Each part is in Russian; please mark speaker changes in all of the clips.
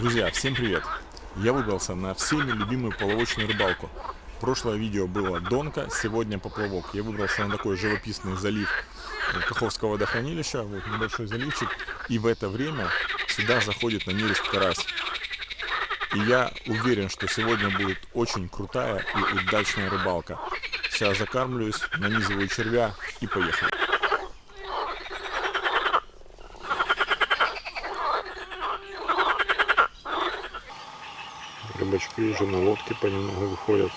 Speaker 1: Друзья, всем привет! Я выбрался на всеми любимую половочную рыбалку. Прошлое видео было донка, сегодня поплавок. Я выбрался на такой живописный залив Каховского водохранилища, вот небольшой заливчик. И в это время сюда заходит на нерест карась. И я уверен, что сегодня будет очень крутая и удачная рыбалка. Сейчас закармливаюсь, нанизываю червя и поехали. Рыбачки уже на лодке понемногу выходят.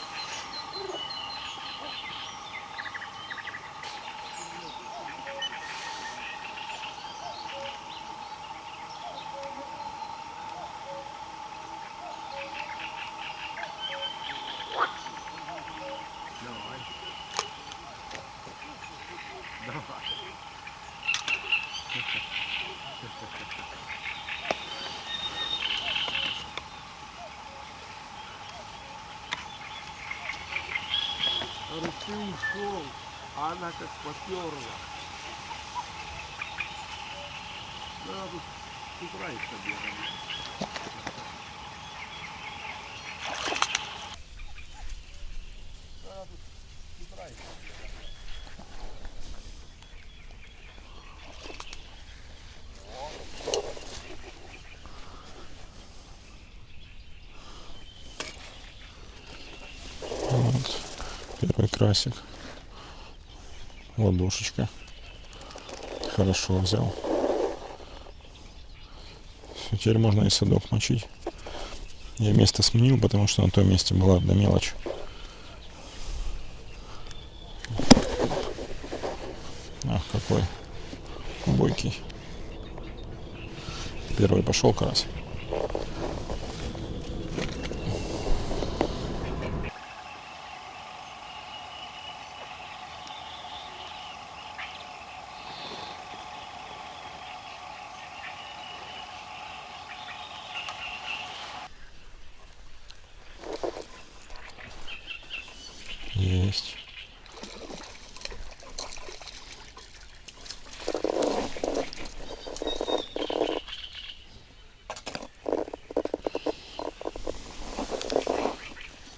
Speaker 2: Ты ушел, а она как поперла. Да, тут с утра еще бегали. Да, тут с утра еще бегали.
Speaker 1: Вот. Красик. Ладошечка. Хорошо взял. Все, теперь можно и садок мочить. Я место сменил, потому что на том месте была одна мелочь. Ах, какой бойкий. Первый пошел карась. Есть.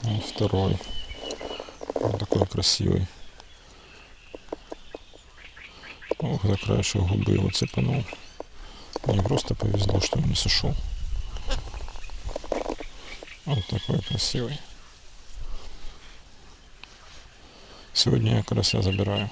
Speaker 1: И второй. Вот такой красивый. Ох, за краешек губы его цепанул. Мне просто повезло, что он не сошел. Вот такой красивый. Сегодня я карася забираю.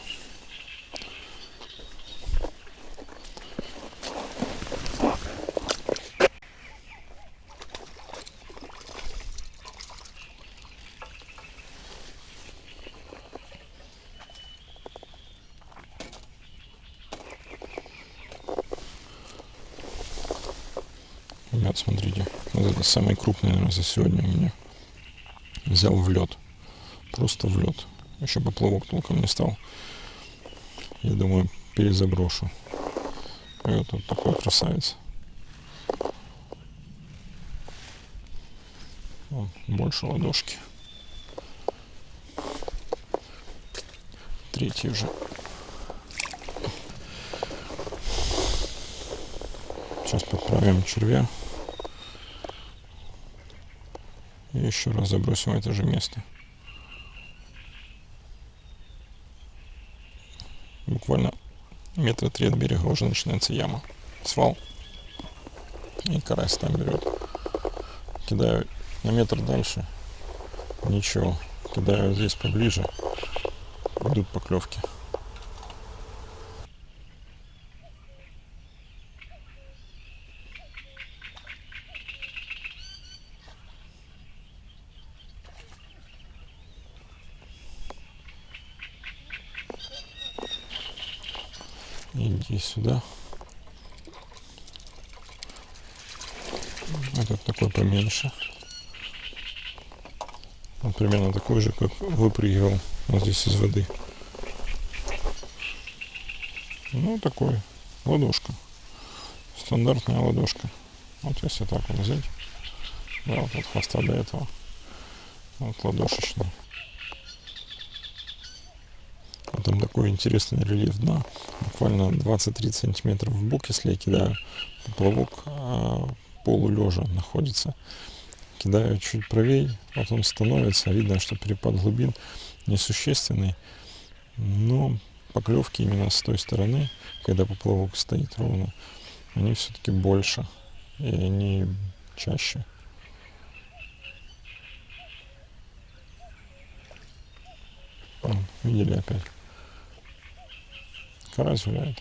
Speaker 1: Ребят, смотрите, вот это самый крупный, наверное, за сегодня у меня. Взял в лед. Просто в лед. Еще поплавок толком не стал. Я думаю, перезаброшу. Вот, вот такой красавец. Вон, больше ладошки. Третий уже. Сейчас подправим червя. И еще раз забросим это же место. буквально метра три от берега уже начинается яма. Свал. И карась там берет. Кидаю на метр дальше. Ничего. Кидаю здесь поближе. Идут поклевки. Иди сюда. Этот такой поменьше. Он примерно такой же, как выпрыгивал вот здесь из воды. Ну, такой. Ладошка. Стандартная ладошка. Вот если так вот взять. Да, вот от хвоста до этого. Вот ладошечный. Вот там такой интересный рельеф дна. Буквально 20-30 сантиметров в бок, если я кидаю поплавок а полулежа находится. Кидаю чуть правее, вот он становится, видно, что перепад глубин несущественный, но поклевки именно с той стороны, когда поплавок стоит ровно, они все-таки больше, и они чаще. Видели опять? Карась гуляет.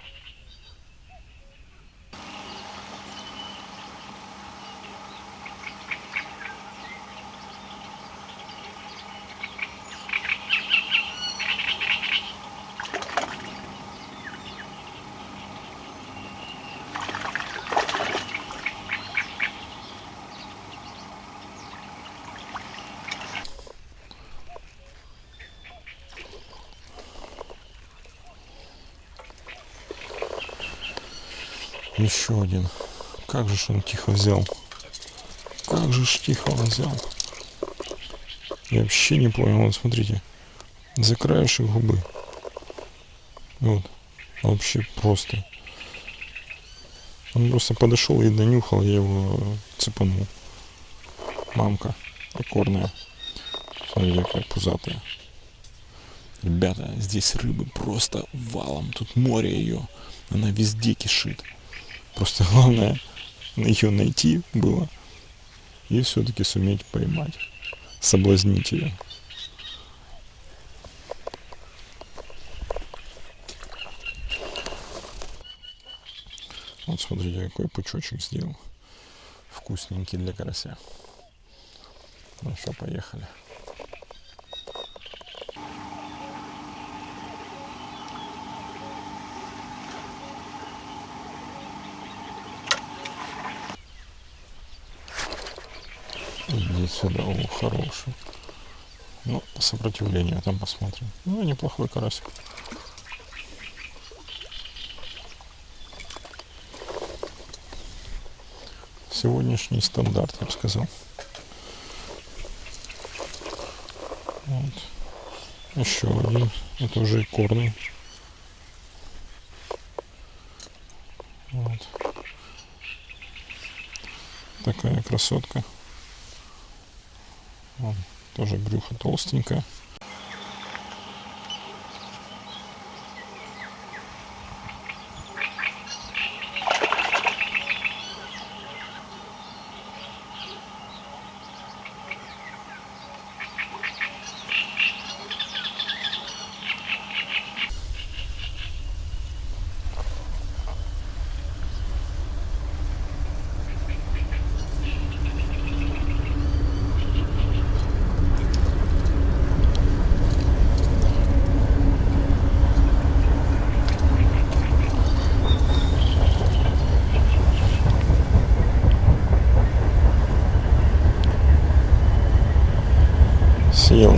Speaker 1: Еще один. Как же он тихо взял. Как же тихо он взял. Я вообще не понял. Вот смотрите. За краешек губы. Вот. Вообще просто. Он просто подошел и донюхал, я его цепанул. Мамка покорная. Смотрите, какая пузатая. Ребята, здесь рыбы просто валом. Тут море ее. Она везде кишит. Просто главное ее найти было и все-таки суметь поймать, соблазнить ее. Вот смотрите, какой пучочек сделал. Вкусненький для карася. Ну что, поехали. Сюда, о, хороший. Ну, по сопротивлению там посмотрим. Ну, неплохой карасик. Сегодняшний стандарт, я бы сказал. Вот. Еще один. Это уже и корни. Вот. Такая красотка. Тоже брюхо толстенькое.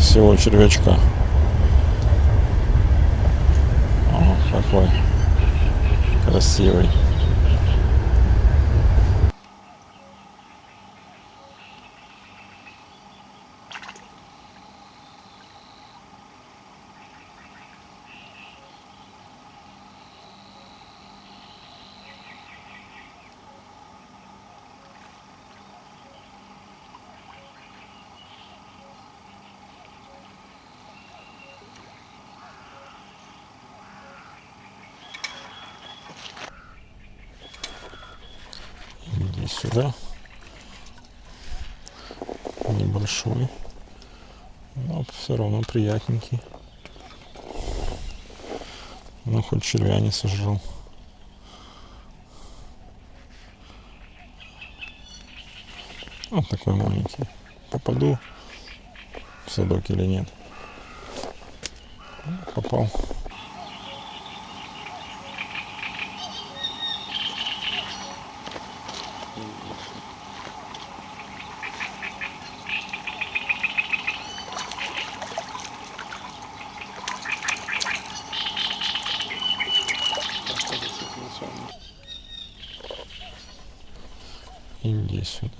Speaker 1: Всего червячка. О, какой красивый. Иди сюда. Небольшой. Но все равно приятненький. Ну, хоть червя не сожрал. Вот такой маленький. Попаду в садок или нет? Попал. Иди сюда.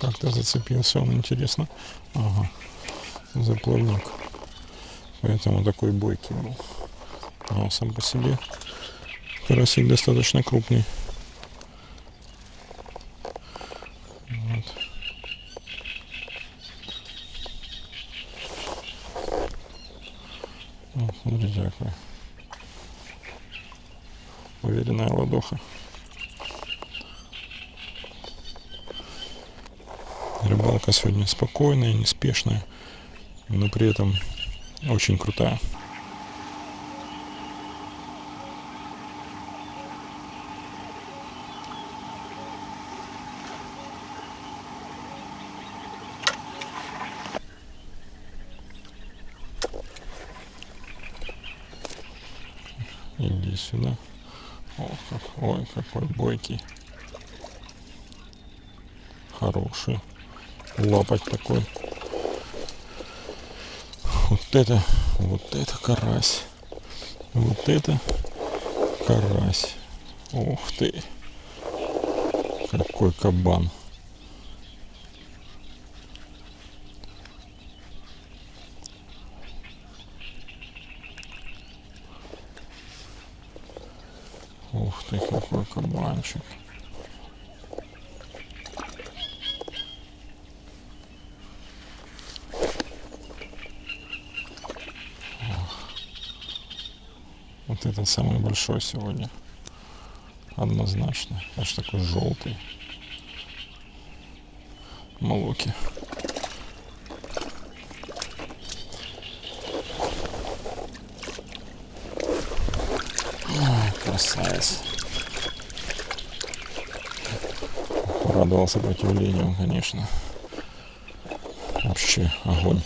Speaker 1: Как-то зацепился он, интересно. Ага, заплавник. Поэтому такой бойкий был. Но сам по себе карасик достаточно крупный. Вот. Вот, смотрите, какой. Уверенная ладоха. Сегодня спокойная, неспешная, но при этом очень крутая. Иди сюда. О, как, ой, какой бойкий. Хороший. Лапать такой. Вот это, вот это карась. Вот это карась. Ух ты. Какой кабан. Ух ты, какой кабанчик. Ох. Вот это самый большой сегодня. Однозначно. Аж такой желтый. Молоки. Ай, красавец. Порадовал сопротивлением, конечно. Вообще огонь.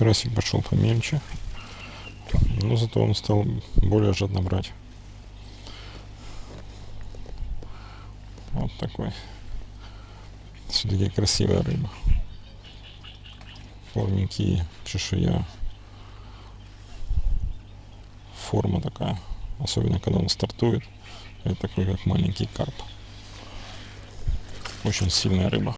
Speaker 1: Карасик пошел помельче. Но зато он стал более жадно брать. Вот такой. Все-таки красивая рыба. Плавники, чешуя. Форма такая. Особенно когда он стартует. Это такой как маленький карп. Очень сильная рыба.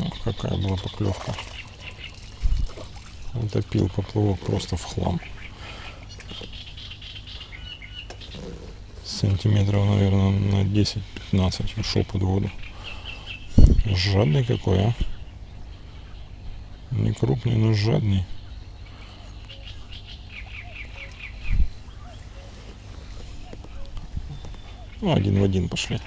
Speaker 1: Ох, какая была поклевка. Утопил поплавок просто в хлам. Сантиметров, наверное, на 10-15 ушел под воду. Жадный какой, а? Не крупный, но жадный. Ну, один в один пошли.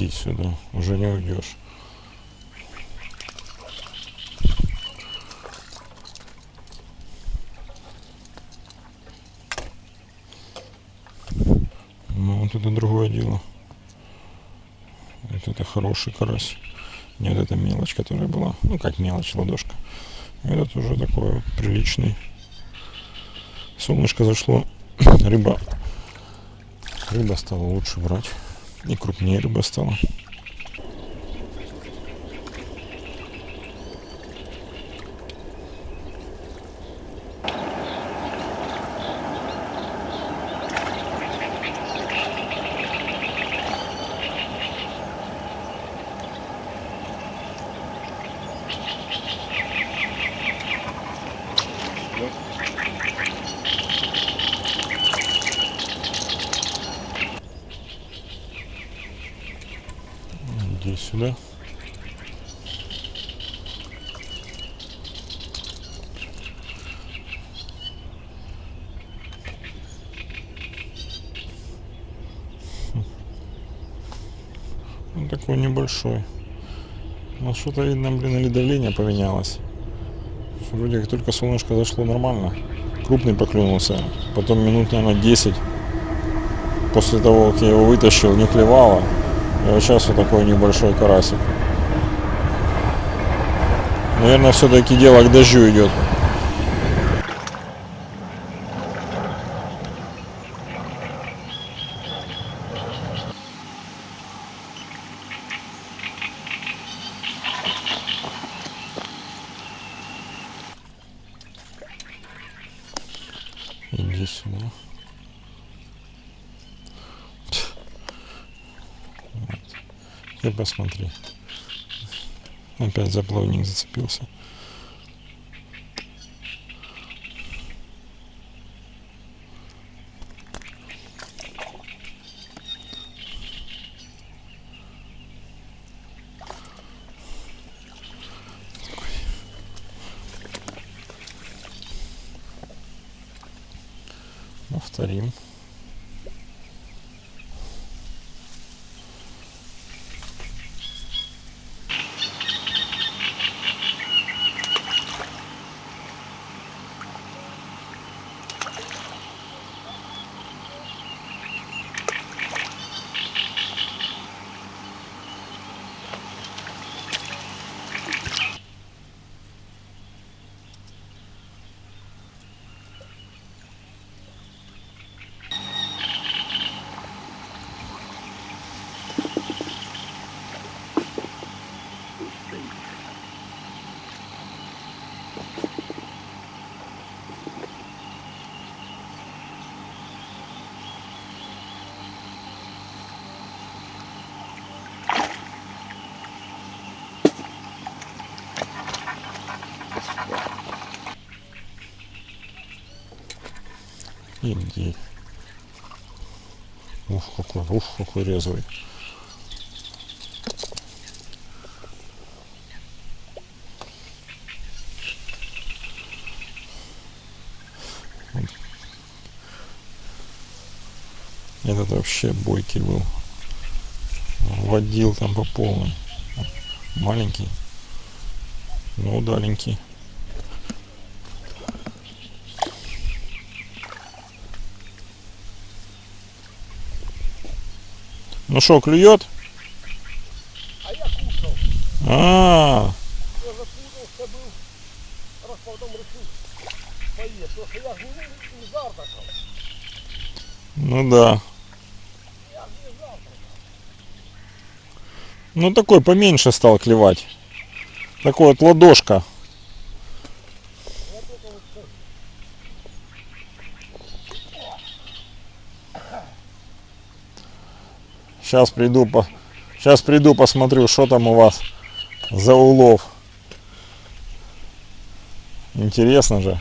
Speaker 2: Иди сюда, жена ждешь.
Speaker 1: сюда. Уже не уйдешь. Ну, вот это другое дело. Вот это хороший карась. Не вот эта мелочь, которая была. Ну, как мелочь, ладошка. Этот уже такой приличный. Солнышко зашло. Рыба. Рыба стала лучше брать. И крупнее рыба стала. Иди сюда. Он такой небольшой. Ну что-то видно, блин, или давление поменялось. Вроде как только солнышко зашло нормально. Крупный поклюнулся. Потом минут, наверное, 10 после того, как я его вытащил, не клевало. И вот сейчас вот такой небольшой карасик. Наверное, все-таки дело к дождю идет. Иди сюда. Ты посмотри. Опять за плавник зацепился. Повторим. Иди. Ух, какой, ух, какой резвый. Этот вообще бойкий был. Водил там по полной. Маленький, но удаленький. Ну что, клюет?
Speaker 2: А я кушал.
Speaker 1: А,
Speaker 2: Я запутался был. Раз потом решил поесть. Потому что я не, не завтракал.
Speaker 1: ну да.
Speaker 2: Я не завтракал.
Speaker 1: Ну такой поменьше стал клевать. Такой вот ладошка.
Speaker 2: Я только вот скажу.
Speaker 1: Сейчас приду, по... сейчас приду, посмотрю, что там у вас за улов. Интересно же.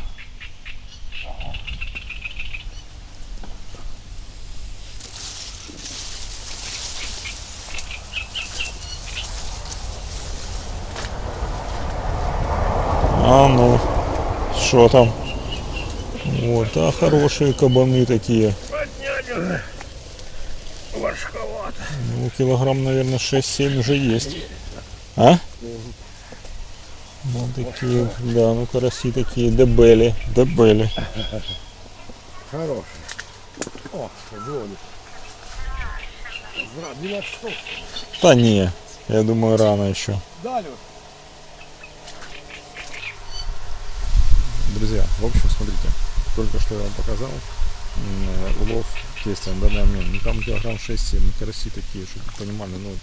Speaker 1: А ну, что там? Вот, а хорошие кабаны такие.
Speaker 3: Ну, килограмм, наверное, 6-7 уже есть. А? Вот такие, да, ну караси такие, дебели, дебели.
Speaker 2: Хороший. О, звонит. Зра, 12 штук.
Speaker 3: Да не, я думаю, рано еще.
Speaker 2: Дали.
Speaker 1: Друзья, в общем, смотрите, только что я вам показал э, улов тестя на данный момент. Ну там килограмм 6-7, ну караси такие, чтобы понимали, ну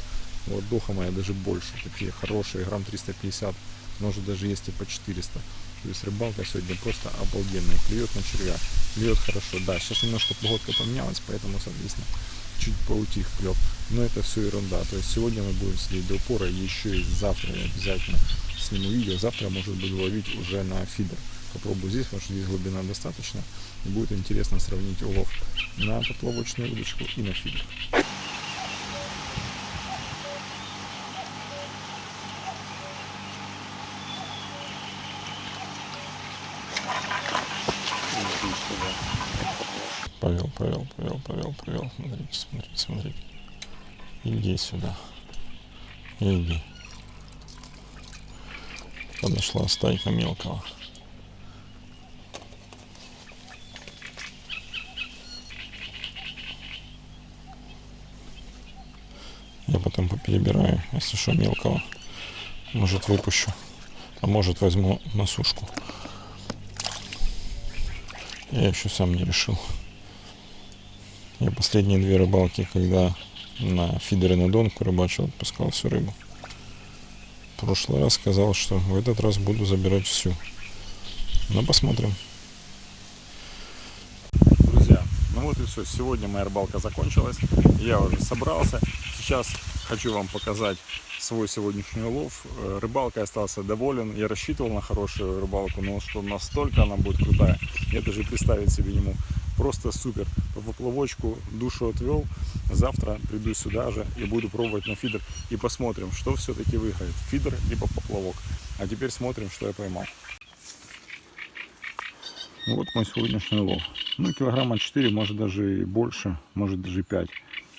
Speaker 1: вот духа моя даже больше, такие хорошие, грамм 350, может даже есть и по 400. То есть рыбалка сегодня просто обалденная, клюет на червя, клюет хорошо. Да, сейчас немножко погодка поменялась, поэтому, соответственно, чуть поутих клев. Но это все ерунда. То есть сегодня мы будем сидеть до упора, еще и завтра я обязательно сниму видео. Завтра, может быть, ловить уже на фидер. Попробую здесь, потому что здесь глубина достаточно. И будет интересно сравнить улов на поплавочную удочку и на фидер.
Speaker 3: Повел, повел, повел, повел, повел. Смотрите, смотрите, смотрите. Иди сюда. Иди. Подошла стайка мелкого. Я потом поперебираю, если что, мелкого. Может выпущу. А может возьму на сушку. Я еще сам не решил. Я последние две рыбалки, когда на фидеры на донку рыбачил, отпускал всю рыбу. В прошлый раз сказал, что в этот раз буду забирать всю. Но посмотрим.
Speaker 1: Друзья, ну вот и все. Сегодня моя рыбалка закончилась. Я уже собрался. Сейчас хочу вам показать свой сегодняшний улов. Э, Рыбалкой остался доволен. Я рассчитывал на хорошую рыбалку, но что настолько она будет крутая, я даже представить себе не мог. Просто супер. По поплавочку душу отвел. Завтра приду сюда же и буду пробовать на фидер. И посмотрим, что все-таки выиграет. Фидер либо поплавок. А теперь смотрим, что я поймал. Ну Вот мой сегодняшний улов. Ну, килограмма 4, может даже и больше, может даже 5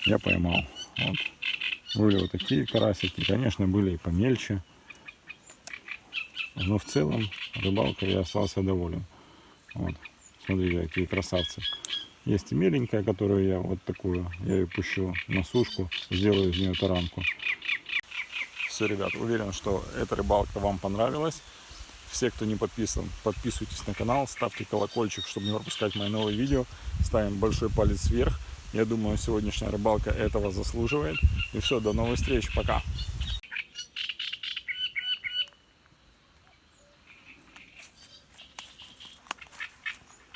Speaker 1: я поймал. Вот. Были вот такие карасики, конечно, были и помельче. Но в целом рыбалка я остался доволен. Вот. Смотрите, какие красавцы. Есть и меленькая, которую я вот такую, я ее пущу на сушку, сделаю из нее таранку. Все, ребят, уверен, что эта рыбалка вам понравилась. Все, кто не подписан, подписывайтесь на канал, ставьте колокольчик, чтобы не пропускать мои новые видео. Ставим большой палец вверх. Я думаю, сегодняшняя рыбалка этого заслуживает. И все, до новых встреч, пока.